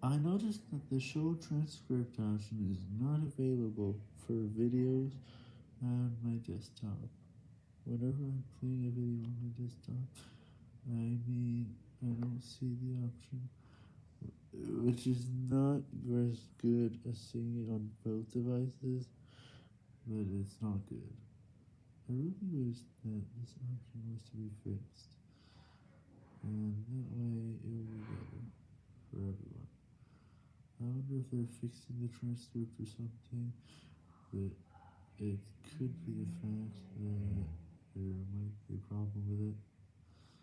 I noticed that the show transcript option is not available for videos on my desktop. Whenever I'm playing a video on my desktop, I mean, I don't see the option, which is not as good as seeing it on both devices, but it's not good. I really wish that this option was to be fixed, and that way it would be better for everyone. I wonder if they're fixing the transcript or something, but it could be the fact that there might be a problem with it.